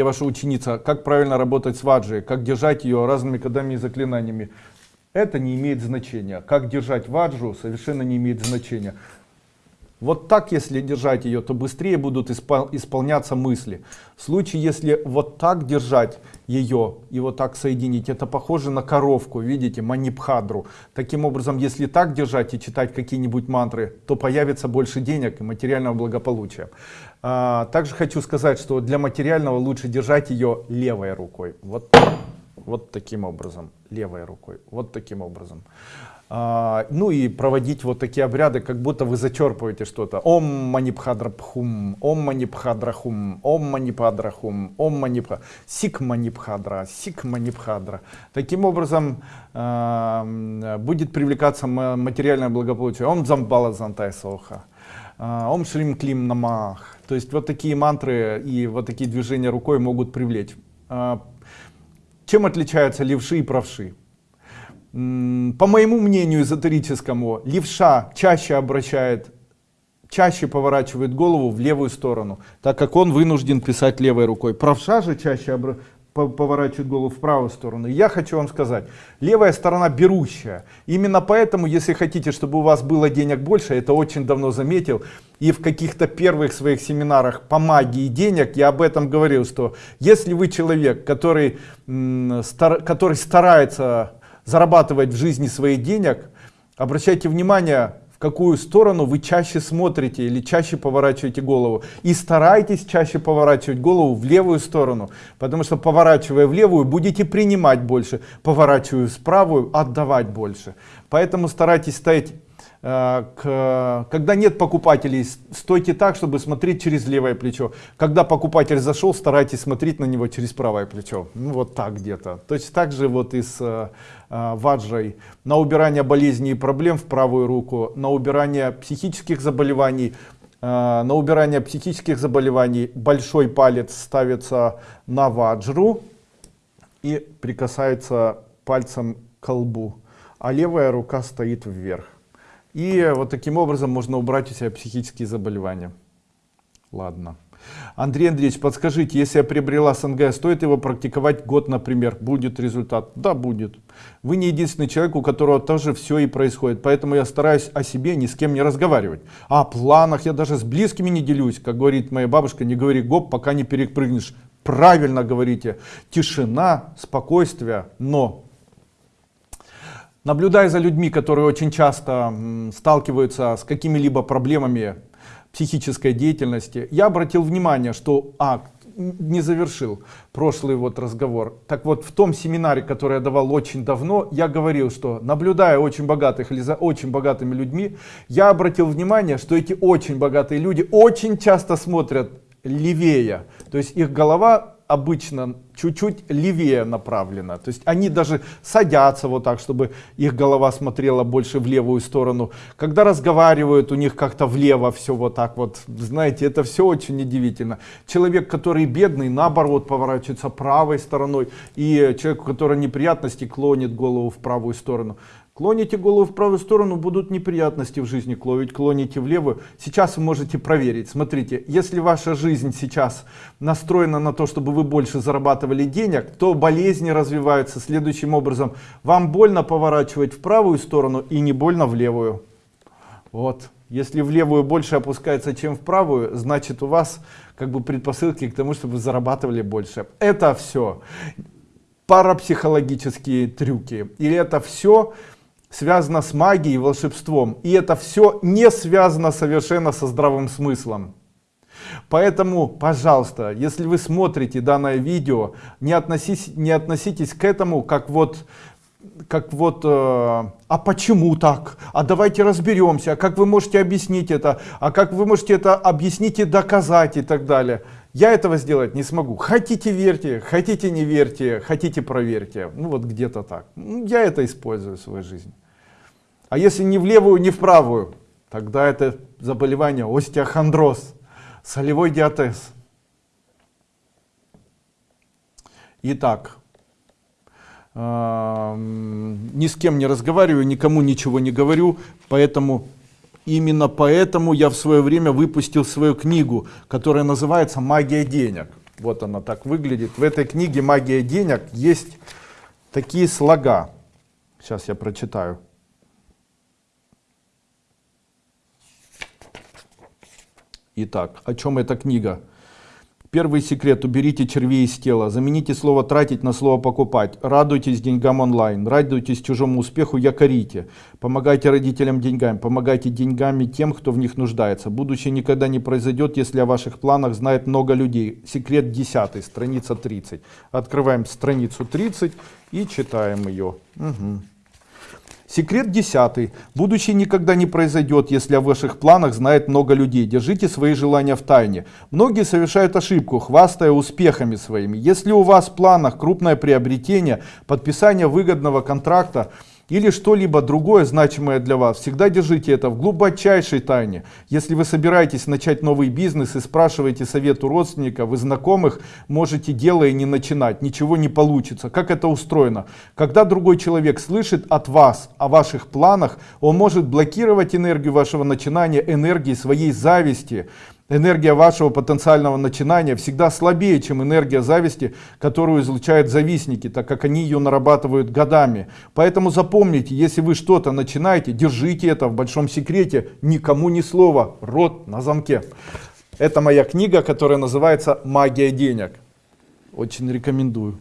Я ваша ученица, как правильно работать с ваджей, как держать ее разными кодами и заклинаниями. Это не имеет значения. Как держать ваджу совершенно не имеет значения. Вот так, если держать ее, то быстрее будут испол исполняться мысли. В случае, если вот так держать ее и вот так соединить, это похоже на коровку, видите, манипхадру. Таким образом, если так держать и читать какие-нибудь мантры, то появится больше денег и материального благополучия. А, также хочу сказать, что для материального лучше держать ее левой рукой. Вот, вот таким образом, левой рукой, вот таким образом. А, ну и проводить вот такие обряды, как будто вы зачерпываете что-то. Ом манипхадрапхум, ом манипхадрахум, ом манипадрахум, ом манипха, сик манипхадра, сик манипхадра. Таким образом э, будет привлекаться материальное благополучие. Ом замбала зантай соха. А, ом шлим клим намах. То есть вот такие мантры и вот такие движения рукой могут привлечь. А, чем отличаются левши и правши? По моему мнению эзотерическому, левша чаще обращает, чаще поворачивает голову в левую сторону, так как он вынужден писать левой рукой. Правша же чаще поворачивает голову в правую сторону. я хочу вам сказать, левая сторона берущая. Именно поэтому, если хотите, чтобы у вас было денег больше, это очень давно заметил, и в каких-то первых своих семинарах по магии денег я об этом говорил, что если вы человек, который, который старается зарабатывать в жизни своих денег, обращайте внимание, в какую сторону вы чаще смотрите или чаще поворачиваете голову. И старайтесь чаще поворачивать голову в левую сторону, потому что поворачивая в левую, будете принимать больше, поворачивая в правую, отдавать больше. Поэтому старайтесь стоять к, когда нет покупателей, стойте так, чтобы смотреть через левое плечо. Когда покупатель зашел, старайтесь смотреть на него через правое плечо. Ну вот так где-то. Точно так же вот и с э, э, ваджрой. На убирание болезней и проблем в правую руку, на убирание психических заболеваний, э, на убирание психических заболеваний большой палец ставится на ваджру и прикасается пальцем к колбу, а левая рука стоит вверх. И вот таким образом можно убрать у себя психические заболевания. Ладно. Андрей Андреевич, подскажите, если я приобрела СНГ, стоит его практиковать год, например, будет результат? Да, будет. Вы не единственный человек, у которого тоже все и происходит, поэтому я стараюсь о себе ни с кем не разговаривать. О планах я даже с близкими не делюсь, как говорит моя бабушка, не говори гоп, пока не перепрыгнешь. Правильно говорите, тишина, спокойствие, но Наблюдая за людьми, которые очень часто сталкиваются с какими-либо проблемами психической деятельности, я обратил внимание, что а, не завершил прошлый вот разговор. Так вот, в том семинаре, который я давал очень давно, я говорил, что наблюдая очень богатых или за очень богатыми людьми, я обратил внимание, что эти очень богатые люди очень часто смотрят левее. То есть их голова обычно чуть-чуть левее направлена. То есть они даже садятся вот так, чтобы их голова смотрела больше в левую сторону. Когда разговаривают, у них как-то влево все вот так вот. Знаете, это все очень удивительно. Человек, который бедный, наоборот, поворачивается правой стороной. И человек, у которого неприятности, клонит голову в правую сторону. Клоните голову в правую сторону, будут неприятности в жизни, клонить, клоните левую. Сейчас вы можете проверить. Смотрите, если ваша жизнь сейчас настроена на то, чтобы вы больше зарабатывали денег, то болезни развиваются следующим образом. Вам больно поворачивать в правую сторону и не больно в левую. Вот. Если в левую больше опускается, чем в правую, значит у вас как бы предпосылки к тому, чтобы вы зарабатывали больше. Это все парапсихологические трюки. Или это все связано с магией и волшебством. И это все не связано совершенно со здравым смыслом. Поэтому, пожалуйста, если вы смотрите данное видео, не, относись, не относитесь к этому как вот, как вот, э, а почему так? А давайте разберемся, а как вы можете объяснить это? А как вы можете это объяснить и доказать и так далее? Я этого сделать не смогу. Хотите верьте, хотите не верьте, хотите проверьте. Ну вот где-то так. Ну, я это использую в своей жизни. А если не в левую, не в правую, тогда это заболевание остеохондроз, солевой диатез. Итак, э, ни с кем не разговариваю, никому ничего не говорю, поэтому именно поэтому я в свое время выпустил свою книгу, которая называется «Магия денег». Вот она так выглядит. В этой книге «Магия денег» есть такие слога. Сейчас я прочитаю. Итак, о чем эта книга? Первый секрет. Уберите червей из тела. Замените слово «тратить» на слово «покупать». Радуйтесь деньгам онлайн. Радуйтесь чужому успеху, якорите. Помогайте родителям деньгами. Помогайте деньгами тем, кто в них нуждается. Будущее никогда не произойдет, если о ваших планах знает много людей. Секрет 10, страница 30. Открываем страницу 30 и читаем ее. Угу. Секрет десятый. Будущее никогда не произойдет, если о ваших планах знает много людей. Держите свои желания в тайне. Многие совершают ошибку, хвастая успехами своими. Если у вас в планах крупное приобретение, подписание выгодного контракта, или что-либо другое значимое для вас, всегда держите это в глубочайшей тайне. Если вы собираетесь начать новый бизнес и спрашиваете совет у родственников и знакомых, можете дело и не начинать, ничего не получится. Как это устроено? Когда другой человек слышит от вас о ваших планах, он может блокировать энергию вашего начинания, энергии своей зависти, Энергия вашего потенциального начинания всегда слабее, чем энергия зависти, которую излучают завистники, так как они ее нарабатывают годами. Поэтому запомните, если вы что-то начинаете, держите это в большом секрете, никому ни слова, рот на замке. Это моя книга, которая называется «Магия денег». Очень рекомендую.